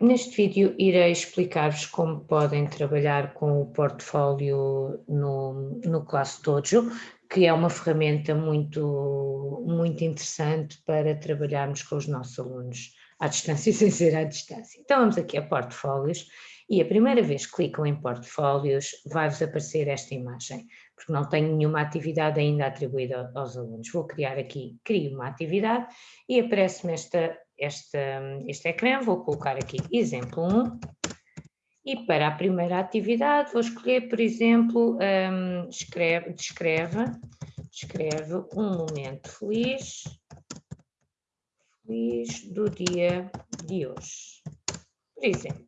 neste vídeo irei explicar-vos como podem trabalhar com o portfólio no, no ClassDojo, que é uma ferramenta muito, muito interessante para trabalharmos com os nossos alunos à distância sem ser à distância. Então vamos aqui a portfólios e a primeira vez que clicam em portfólios vai-vos aparecer esta imagem, porque não tenho nenhuma atividade ainda atribuída aos alunos. Vou criar aqui, crio uma atividade e aparece-me esta, esta, este ecrã, vou colocar aqui exemplo 1 e para a primeira atividade vou escolher, por exemplo, um, escreve, descreve, descreve um momento feliz, feliz do dia de hoje, por exemplo,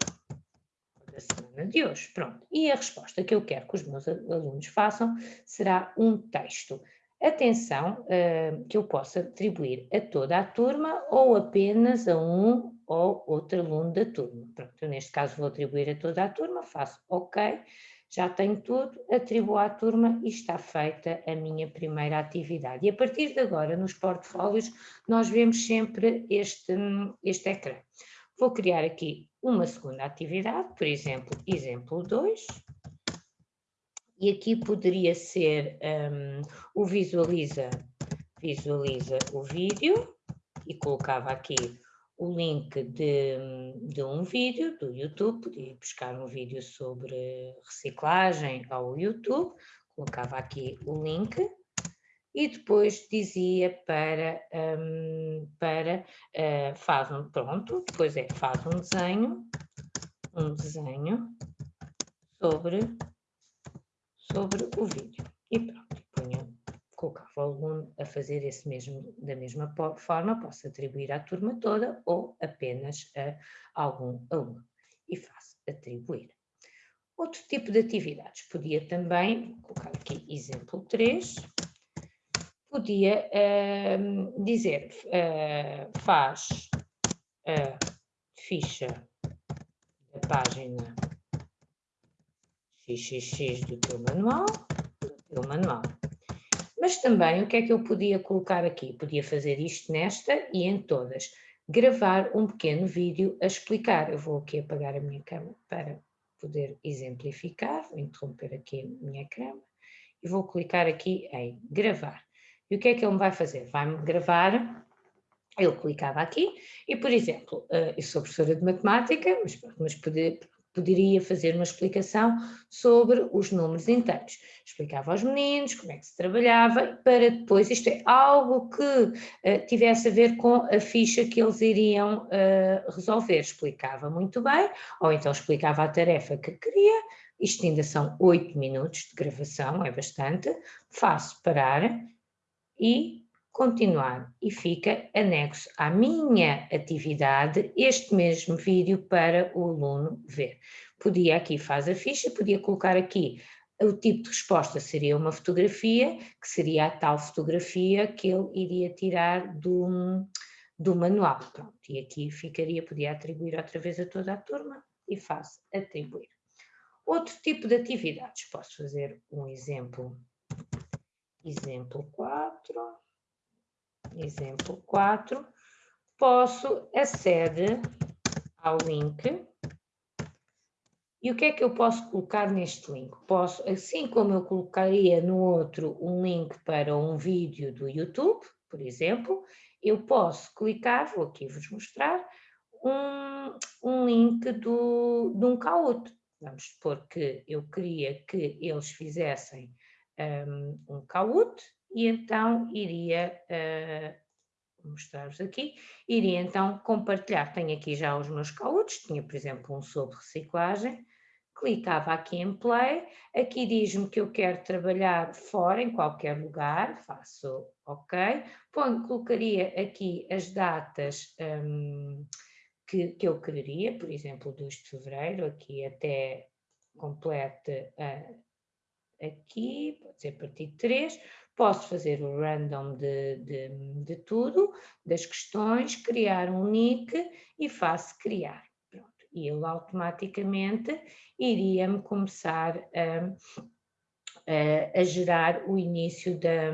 da semana de hoje, pronto. E a resposta que eu quero que os meus alunos façam será um texto. Atenção uh, que eu possa atribuir a toda a turma ou apenas a um ou outro aluno da turma. Pronto, eu neste caso vou atribuir a toda a turma, faço OK, já tenho tudo, atribuo à turma e está feita a minha primeira atividade. E a partir de agora, nos portfólios, nós vemos sempre este, este ecrã. Vou criar aqui uma segunda atividade, por exemplo, exemplo 2, e aqui poderia ser um, o visualiza, visualiza o vídeo, e colocava aqui o link de, de, um vídeo do YouTube, podia buscar um vídeo sobre reciclagem ao YouTube, colocava aqui o link e depois dizia para, um, para uh, faz um, pronto, depois é faz um desenho, um desenho sobre, sobre o vídeo e pronto, colocava o aluno a fazer esse mesmo, da mesma forma, posso atribuir à turma toda ou apenas a algum aluno. E faço atribuir. Outro tipo de atividades, podia também, colocar aqui exemplo 3, podia uh, dizer, uh, faz a ficha da página XXX do teu manual, do teu manual. Mas também o que é que eu podia colocar aqui? Podia fazer isto nesta e em todas. Gravar um pequeno vídeo a explicar. Eu vou aqui apagar a minha câmera para poder exemplificar. Vou interromper aqui a minha câmera e vou clicar aqui em gravar. E o que é que ele me vai fazer? Vai-me gravar eu clicava aqui e, por exemplo, eh, eu sou professora de matemática, mas, mas poder, poderia fazer uma explicação sobre os números inteiros. Explicava aos meninos como é que se trabalhava, para depois, isto é algo que uh, tivesse a ver com a ficha que eles iriam uh, resolver. Explicava muito bem, ou então explicava a tarefa que queria, isto ainda são oito minutos de gravação, é bastante, faço parar e continuar e fica anexo à minha atividade este mesmo vídeo para o aluno ver. Podia aqui faz a ficha, podia colocar aqui o tipo de resposta seria uma fotografia, que seria a tal fotografia que ele iria tirar do, do manual. Pronto, e aqui ficaria, podia atribuir outra vez a toda a turma e faz atribuir. Outro tipo de atividades, posso fazer um exemplo, exemplo 4 exemplo 4, posso aceder ao link e o que é que eu posso colocar neste link? Posso, assim como eu colocaria no outro um link para um vídeo do YouTube, por exemplo, eu posso clicar, vou aqui vos mostrar, um, um link do, de um Kahoot. Vamos supor que eu queria que eles fizessem um, um Kahoot e então iria uh, mostrar-vos aqui, iria então compartilhar, tenho aqui já os meus cautos, tinha por exemplo um sobre reciclagem, clicava aqui em play, aqui diz-me que eu quero trabalhar fora, em qualquer lugar, faço ok, Ponho, colocaria aqui as datas um, que, que eu quereria, por exemplo 2 de Fevereiro, aqui até complete uh, aqui, pode ser a partir de 3, posso fazer o random de, de, de tudo, das questões, criar um nick e faço criar. Pronto. E ele automaticamente iria-me começar a, a, a, gerar o início da,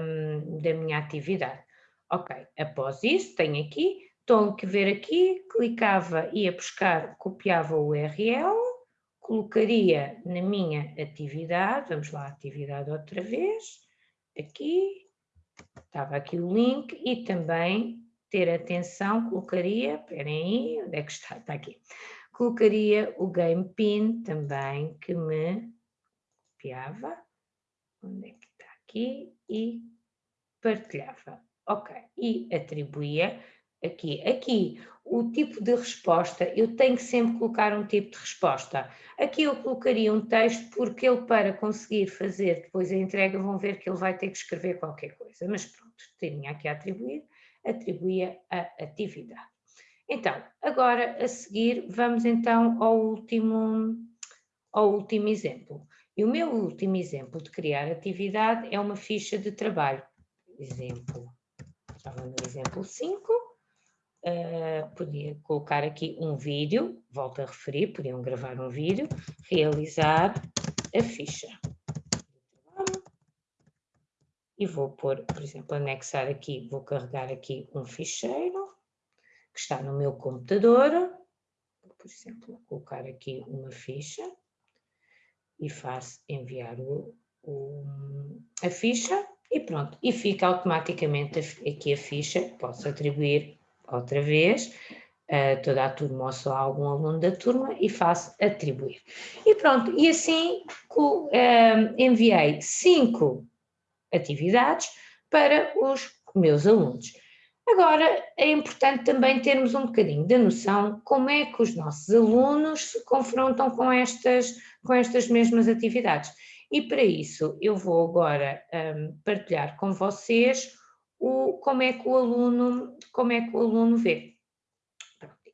da minha atividade. Ok, após isso tenho aqui estão a ver aqui, clicava, ia buscar, copiava o URL, colocaria na minha atividade, vamos lá, atividade outra vez, aqui, estava aqui o link e também ter atenção, colocaria, esperem aí, onde é que está? Está aqui. Colocaria o game pin também que me copiava, onde é que está aqui, e partilhava. Ok, e atribuía aqui. Aqui, o tipo de resposta, eu tenho que sempre colocar um tipo de resposta. Aqui eu colocaria um texto porque ele para conseguir fazer depois a entrega vão ver que ele vai ter que escrever qualquer coisa. Mas pronto, tinha aqui a atribuir, atribuía a atividade. Então, agora a seguir vamos então ao último, ao último exemplo. E o meu último exemplo de criar atividade é uma ficha de trabalho. Exemplo, estava no exemplo 5, Uh, podia colocar aqui um vídeo, volto a referir, podiam gravar um vídeo, realizar a ficha. E vou pôr, por exemplo, anexar aqui, vou carregar aqui um ficheiro que está no meu computador, por exemplo, colocar aqui uma ficha e faço enviar o, o, a ficha e pronto, e fica automaticamente aqui a ficha, posso atribuir outra vez, uh, toda a turma ou só algum aluno da turma e faço atribuir. E pronto, e assim uh, enviei cinco atividades para os meus alunos. Agora, é importante também termos um bocadinho de noção como é que os nossos alunos se confrontam com estas, com estas mesmas atividades. E para isso eu vou agora um, partilhar com vocês o, como, é que o aluno, como é que o aluno vê.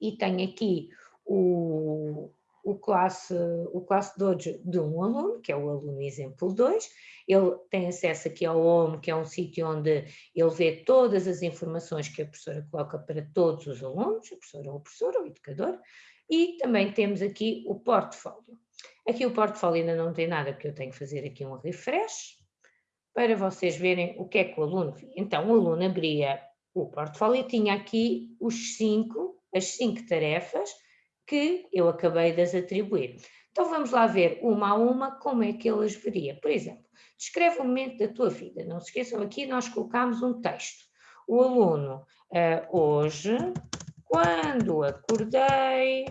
E tenho aqui o, o classe, o classe Dojo de um aluno, que é o aluno exemplo 2, ele tem acesso aqui ao Home, que é um sítio onde ele vê todas as informações que a professora coloca para todos os alunos, a professora ou o professor ou o educador, e também temos aqui o portfólio. Aqui o portfólio ainda não tem nada, porque eu tenho que fazer aqui um refresh, para vocês verem o que é que o aluno via. Então, o aluno abria o portfólio e tinha aqui os cinco, as cinco tarefas que eu acabei de as atribuir. Então vamos lá ver uma a uma como é que ele as veria. Por exemplo, descreve o momento da tua vida. Não se esqueçam, aqui nós colocamos um texto. O aluno, uh, hoje, quando acordei,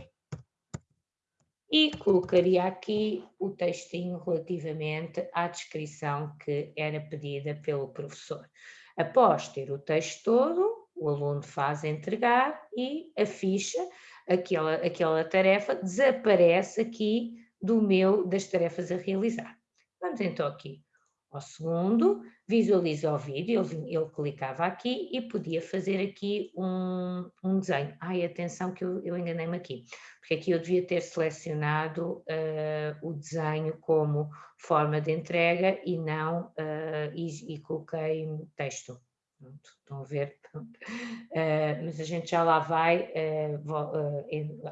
e colocaria aqui o textinho relativamente à descrição que era pedida pelo professor. Após ter o texto todo, o aluno faz entregar e a ficha, aquela, aquela tarefa, desaparece aqui do meu, das tarefas a realizar. Vamos então aqui ao segundo, visualiza o vídeo, ele, ele, clicava aqui e podia fazer aqui um, um desenho. Ai, atenção que eu, eu enganei-me aqui, porque aqui eu devia ter selecionado uh, o desenho como forma de entrega e não, uh, e, e, coloquei texto. Pronto, estão a ver? Uh, mas a gente já lá vai vou,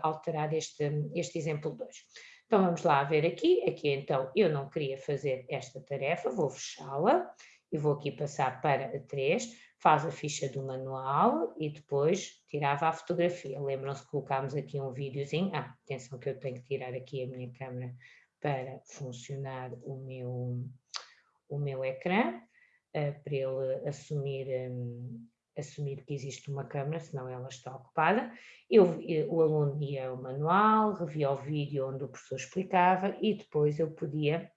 alterar este, este exemplo 2. Então vamos lá ver aqui, aqui então eu não queria fazer esta tarefa, vou fechá-la e vou aqui passar para a 3, faz a ficha do manual e depois tirava a fotografia. Lembram-se que colocámos aqui um videozinho, ah, atenção que eu tenho que tirar aqui a minha câmera para funcionar o meu, o meu ecrã, uh, para ele assumir um, assumir que existe uma câmara, senão ela está ocupada. Eu, eu, o aluno ia ao manual, revia o vídeo onde o professor explicava e depois eu podia,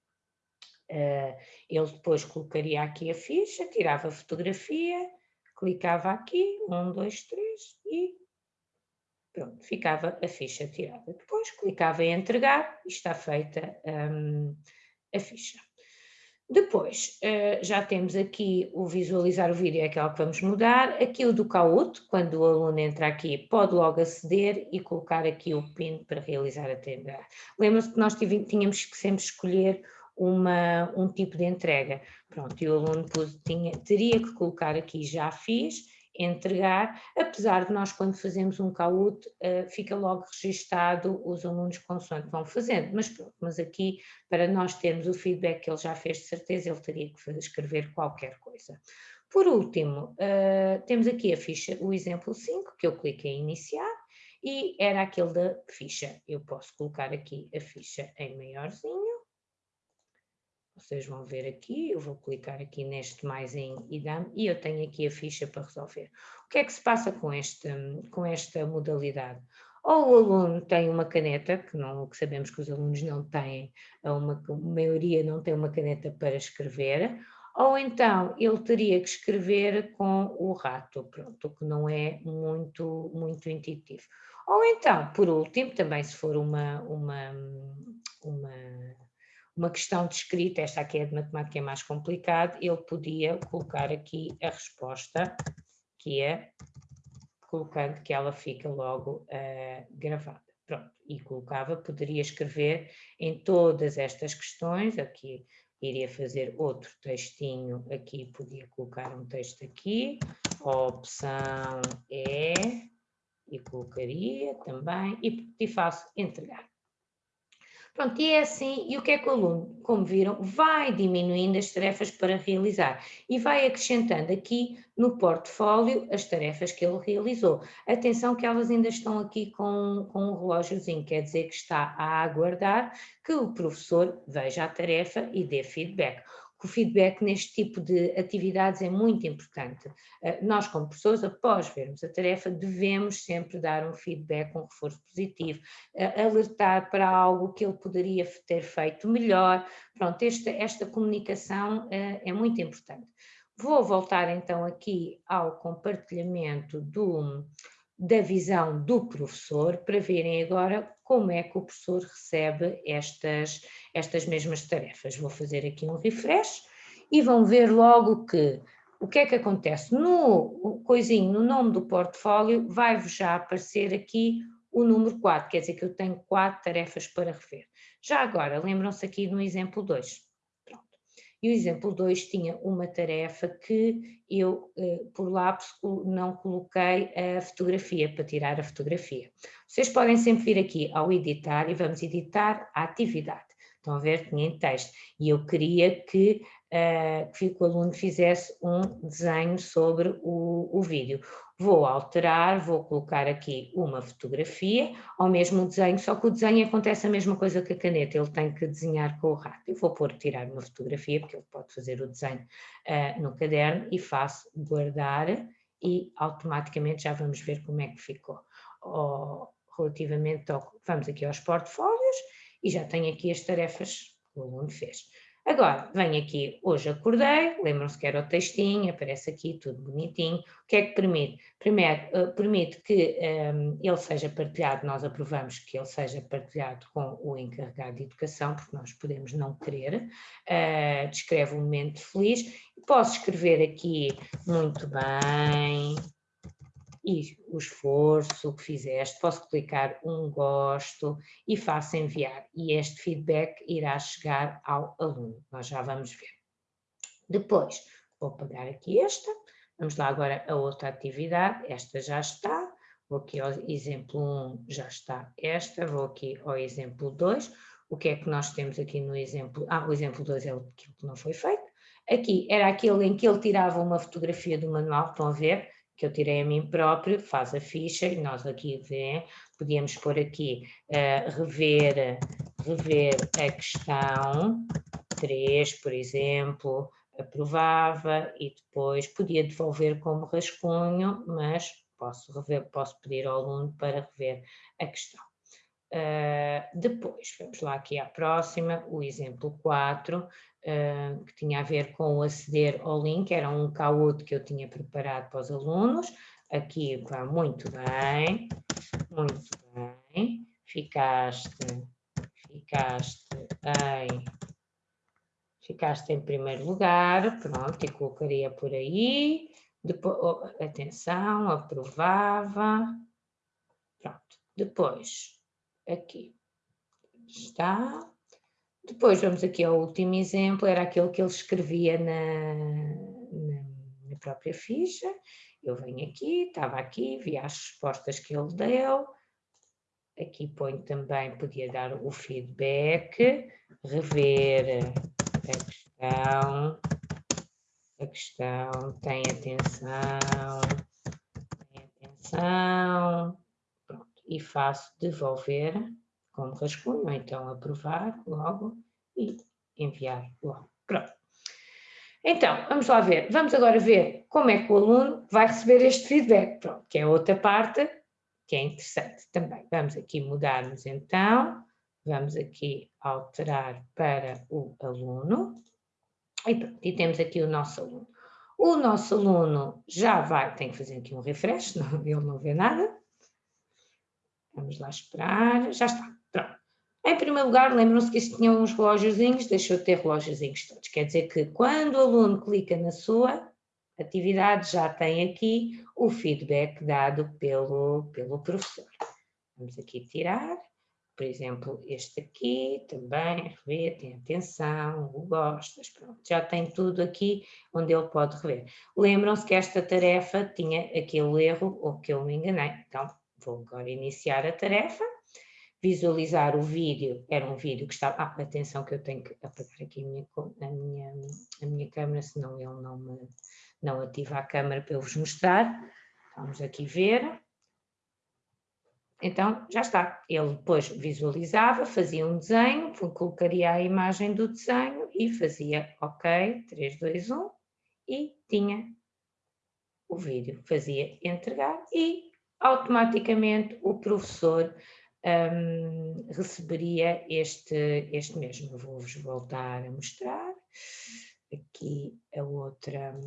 uh, ele depois colocaria aqui a ficha, tirava a fotografia, clicava aqui, um, dois, três e pronto, ficava a ficha tirada. Depois clicava em entregar e está feita um, a ficha. Depois, eh, já temos aqui o visualizar o vídeo, é aquela que vamos mudar. Aqui o do Kahoot, quando o aluno entra aqui, pode logo aceder e colocar aqui o PIN para realizar a tenda. Lembra-se que nós tínhamos que sempre escolher uma, um tipo de entrega. Pronto, e o aluno tinha, teria que colocar aqui já fiz entregar, apesar de nós quando fazemos um CAUT uh, fica logo registado os alunos consoante vão fazendo, mas mas aqui para nós termos o feedback que ele já fez de certeza ele teria que escrever qualquer coisa. Por último, uh, temos aqui a ficha, o exemplo 5, que eu cliquei em iniciar, e era aquele da ficha. Eu posso colocar aqui a ficha em maiorzinho. Vocês vão ver aqui, eu vou clicar aqui neste mais em IDAM e eu tenho aqui a ficha para resolver. O que é que se passa com esta, com esta modalidade? Ou o aluno tem uma caneta, que, não, que sabemos que os alunos não têm, uma, a maioria não tem uma caneta para escrever, ou então ele teria que escrever com o rato, pronto, que não é muito, muito intuitivo. Ou então, por último, também se for uma, uma, uma, uma questão de escrita, esta aqui é de matemática é mais complicada, ele podia colocar aqui a resposta, que é colocando que ela fica logo uh, gravada. Pronto, e colocava, poderia escrever em todas estas questões, aqui iria fazer outro textinho aqui, podia colocar um texto aqui, a opção é, e colocaria também, e, e faço entregar. Pronto, e é assim, e o que é que o aluno, como viram, vai diminuindo as tarefas para realizar e vai acrescentando aqui no portfólio as tarefas que ele realizou. Atenção que elas ainda estão aqui com, com um relógiozinho, quer dizer que está a aguardar que o professor veja a tarefa e dê feedback o feedback neste tipo de atividades é muito importante. Eh, nós, como pessoas, após vermos a tarefa, devemos sempre dar um feedback, um reforço positivo, eh, alertar para algo que ele poderia ter feito melhor. Pronto, esta, esta comunicação eh, é muito importante. Vou voltar então aqui ao compartilhamento do, da visão do professor para verem agora como é que o professor recebe estas, estas mesmas tarefas. Vou fazer aqui um refresh e vão ver logo que o que é que acontece? No coisinho, no nome do portfólio, vai-vos já aparecer aqui o número 4, quer dizer que eu tenho quatro tarefas para rever. Já agora, lembram-se aqui no exemplo 2. E o exemplo 2 tinha uma tarefa que eu, eh, por lápis, não coloquei a fotografia, para tirar a fotografia. Vocês podem sempre vir aqui ao editar e vamos editar a atividade. Estão a ver? Tinha em texto. E eu queria que uh, que o aluno fizesse um desenho sobre o, o vídeo. Vou alterar, vou colocar aqui uma fotografia, ao mesmo desenho, só que o desenho acontece a mesma coisa que a caneta, ele tem que desenhar com o rato. Eu vou pôr, tirar uma fotografia, porque ele pode fazer o desenho uh, no caderno, e faço guardar, e automaticamente já vamos ver como é que ficou. Oh, relativamente ao, vamos aqui aos portfólios, e já tenho aqui as tarefas que o aluno fez. Agora, venho aqui, hoje acordei, lembram-se que era o textinho, aparece aqui tudo bonitinho. O que é que permite? Primeiro, uh, permite que um, ehm, ele seja partilhado, nós aprovamos que ele seja partilhado com o encarregado de educação, porque nós podemos não querer. Uh, descreve um momento feliz. Posso escrever aqui muito bem, e o esforço que fizeste, posso clicar um gosto e faço enviar. E este feedback irá chegar ao aluno, nós já vamos ver. Depois, vou apagar aqui esta, vamos lá agora a outra atividade, esta já está, vou aqui ao exemplo 1, já está esta, vou aqui ao exemplo 2, o que é que nós temos aqui no exemplo, ah, o exemplo 2 é aquilo que não foi feito, aqui era aquele em que ele tirava uma fotografia do manual, estão a ver, que eu tirei a mim próprio, faz a ficha e nós aqui vê, podíamos pôr aqui uh, rever, rever a questão 3, por exemplo, aprovava e depois podia devolver como rascunho, mas posso, rever, posso pedir ao aluno para rever a questão. Uh, depois, vamos lá aqui à próxima, o exemplo 4, uh, que tinha a ver com aceder ao link, era um caúdo que eu tinha preparado para os alunos. Aqui vai muito bem, muito bem. Ficaste, ficaste em, ficaste em primeiro lugar, pronto, e colocaria por aí. Depois, oh, atenção, aprovava. Pronto, depois, aqui está, depois vamos aqui ao último exemplo, era aquele que ele escrevia na, na, na própria ficha. Eu venho aqui, estava aqui, vi as respostas que ele deu. Aqui ponho também, podia dar o feedback, rever a questão, a questão, tem atenção, tem atenção, e faço devolver como rascunho, então aprovar logo e enviar logo. Pronto. Então, vamos lá ver. Vamos agora ver como é que o aluno vai receber este feedback, pronto, que é outra parte que é interessante também. Vamos aqui mudarmos então, vamos aqui alterar para o aluno, e pronto, e temos aqui o nosso aluno. O nosso aluno já vai, tem que fazer aqui um refresh, não, ele não vê nada. Vamos lá esperar, já está, pronto. Em primeiro lugar, lembram-se que isto tinha uns relógiozinhos, deixou de ter relógiozinhos todos. Quer dizer que quando o aluno clica na sua atividade, já tem aqui o feedback dado pelo, pelo professor. Vamos aqui tirar, por exemplo, este aqui também, rever, tem atenção, o gostas, pronto, já tem tudo aqui onde ele pode rever. Lembram-se que esta tarefa tinha aquele erro ou que eu me enganei, então vou agora iniciar a tarefa. Visualizar o vídeo, era um vídeo que estava, ah, atenção que eu tenho que apagar aqui a minha, a minha, a minha câmera, senão ele não, me, não ativa a câmera para eu vos mostrar, vamos aqui ver, então já está, ele depois visualizava, fazia um desenho, colocaria a imagem do desenho e fazia ok, 3, 2, 1 e tinha o vídeo, fazia entregar e automaticamente o professor um, receberia este, este mesmo. Vou-vos voltar a mostrar aqui a outra,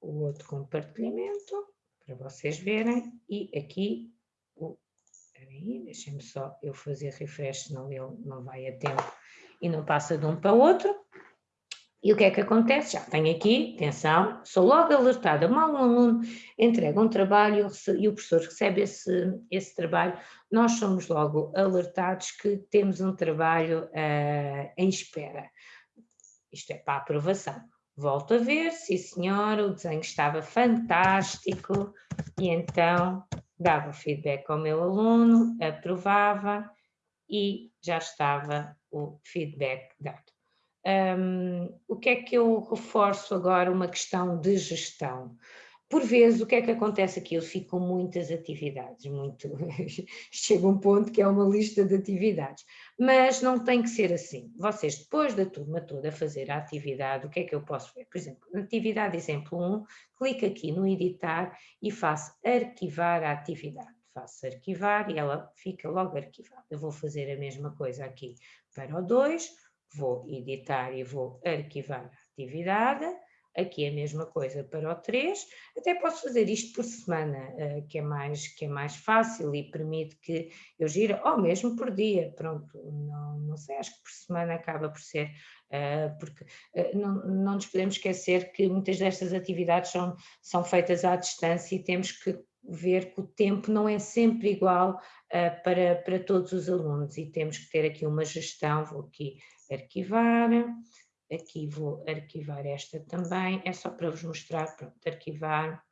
o outro compartilhamento para vocês verem e aqui deixem-me só eu fazer refresh, senão ele não vai a tempo e não passa de um para o outro. E o que é que acontece? Já tenho aqui, atenção, sou logo alertada, mal um aluno entrega um trabalho e o professor recebe esse, esse trabalho, nós somos logo alertados que temos um trabalho uh, em espera. Isto é para aprovação. Volto a ver, sim senhora, o desenho estava fantástico e então dava feedback ao meu aluno, aprovava e já estava o feedback dado. Um, o que é que eu reforço agora? Uma questão de gestão. Por vezes, o que é que acontece aqui? Eu fico com muitas atividades, muito... chega um ponto que é uma lista de atividades, mas não tem que ser assim. Vocês, depois da turma toda fazer a atividade, o que é que eu posso ver? Por exemplo, atividade exemplo 1, clico aqui no editar e faço arquivar a atividade. Faço arquivar e ela fica logo arquivada. Eu vou fazer a mesma coisa aqui para o 2, vou editar e vou arquivar a atividade, aqui a mesma coisa para o 3, até posso fazer isto por semana, eh, que é mais, que é mais fácil e permite que eu gire, ou mesmo por dia, pronto, não, não sei, acho que por semana acaba por ser, eh, porque eh, não, não nos podemos esquecer que muitas destas atividades são, são feitas à distância e temos que ver que o tempo não é sempre igual para, para todos os alunos e temos que ter aqui uma gestão, vou aqui arquivar, aqui vou arquivar esta também, é só para vos mostrar, pronto, arquivar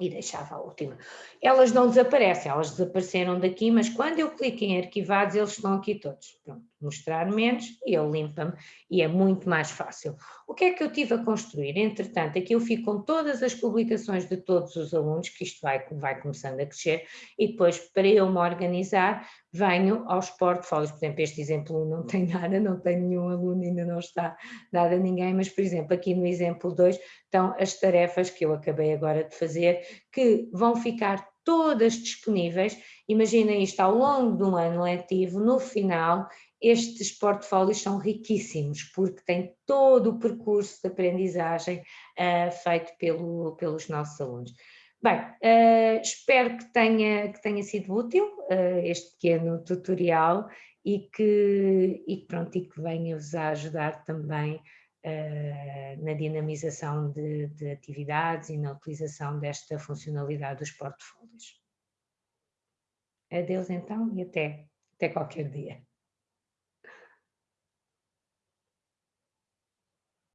e deixava a última. Elas não desaparecem, elas desapareceram daqui, mas quando eu clico em arquivados, eles estão aqui todos. Pronto, mostrar menos e ele limpa-me e é muito mais fácil. O que é que eu tive a construir? Entretanto, aqui eu fico com todas as publicações de todos os alunos, que isto vai, vai começando a crescer, e depois, para eu me organizar, venho aos portfólios. Por exemplo, este exemplo não tem nada, não tem nenhum aluno, ainda não está nada a ninguém, mas, por exemplo, aqui no exemplo 2 estão as tarefas que eu acabei agora de fazer, que vão ficar todas disponíveis. Imagina isto ao longo de um ano letivo, no final, estes portfólios são riquíssimos, porque têm todo o percurso de aprendizagem uh, feito pelo, pelos nossos alunos. Bem, uh, espero que tenha, que tenha sido útil uh, este pequeno tutorial e que, e, pronto, e que venha-vos a ajudar também uh, na dinamização de, de atividades e na utilização desta funcionalidade dos portfólios. Adeus então e até, até qualquer dia.